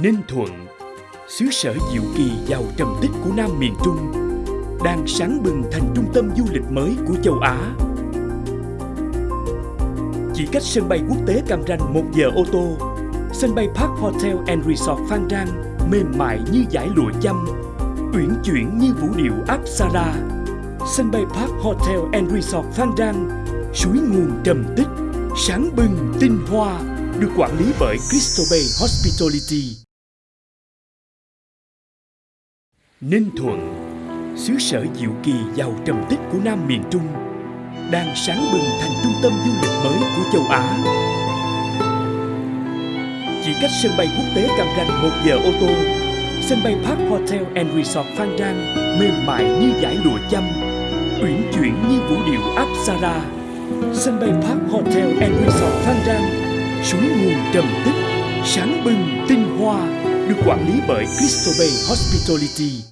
Ninh Thuận, Xứ sở diệu kỳ giàu trầm tích của Nam miền Trung, Đang sáng bừng thành trung tâm du lịch mới của châu Á. Chỉ cách sân bay quốc tế Cam Ranh một giờ ô tô, Sân bay Park Hotel and Resort Phan Rang Mềm mại như dải lụa chăm Uyển chuyển như vũ điệu Apsara. Sân bay Park Hotel and Resort Phan Rang, Suối nguồn trầm tích, Sáng bừng tinh hoa. Được quản lý bởi Crystal Bay Hospitality. Ninh Thuận, Xứ sở diệu kỳ giàu trầm tích của Nam miền Trung, Đang sáng bừng thành trung tâm du lịch mới của châu Á. Chỉ cách sân bay quốc tế Cam Ranh một giờ ô tô, Sân bay Park Hotel and Resort Phan Rang Mềm mại như dải lụa chăm, Uyển chuyển như vũ điệu Apsara. Sân bay Park Hotel and Resort Phan Rang Suối nguồn trầm tích Sáng bừng tinh hoa, Được quản lý bởi Crystal Bay Hospitality.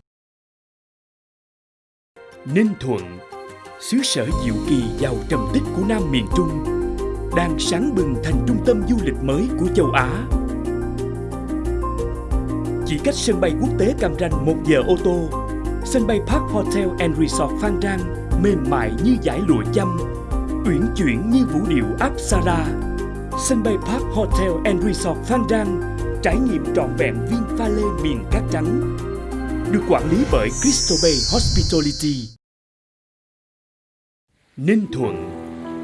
Ninh Thuận, Xứ sở diệu kỳ giàu trầm tích của Nam miền Trung, Đang sáng bừng thành trung tâm du lịch mới của châu Á. Chỉ cách sân bay quốc tế Cam Ranh một giờ ô tô, Sân bay Park Hotel and Resort Phan Rang Mềm mại như dải lụa chăm, Uyển chuyển như vũ điệu Apsara. Sân bay Park Hotel and Resort Phan Rang, Trải nghiệm trọn vẹn viên pha lê miền cát trắng, Được quản lý bởi Crystal Bay Hospitality. Ninh Thuận,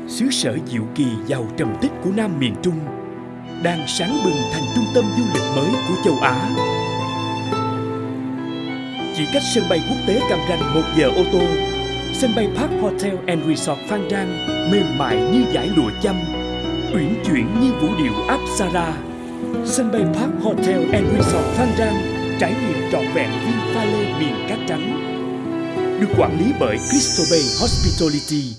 Xứ sở diệu kỳ giàu trầm tích của Nam miền Trung, Đang sáng bừng thành trung tâm du lịch mới của châu Á. Chỉ cách sân bay quốc tế Cam Ranh một giờ ô tô, Sân bay Park Hotel and Resort Phan Rang Mềm mại như giải lụa chăm Uyển chuyển như vũ điệu Apsara Sân bay Park Hotel and Resort Phan Rang Trải nghiệm trọn vẹn viên pha lê miền cát trắng, Được quản lý bởi Crystal Bay Hospitality.